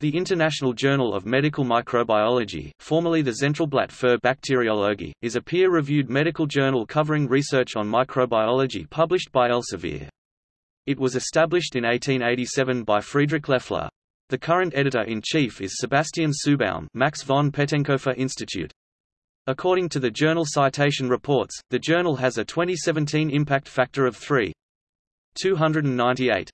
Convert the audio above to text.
The International Journal of Medical Microbiology, formerly the Zentralblatt für Bakteriologie, is a peer-reviewed medical journal covering research on microbiology published by Elsevier. It was established in 1887 by Friedrich Loeffler. The current editor-in-chief is Sebastian Suerbaum Max von Pettenkofer Institute. According to the journal Citation Reports, the journal has a 2017 impact factor of 3.298.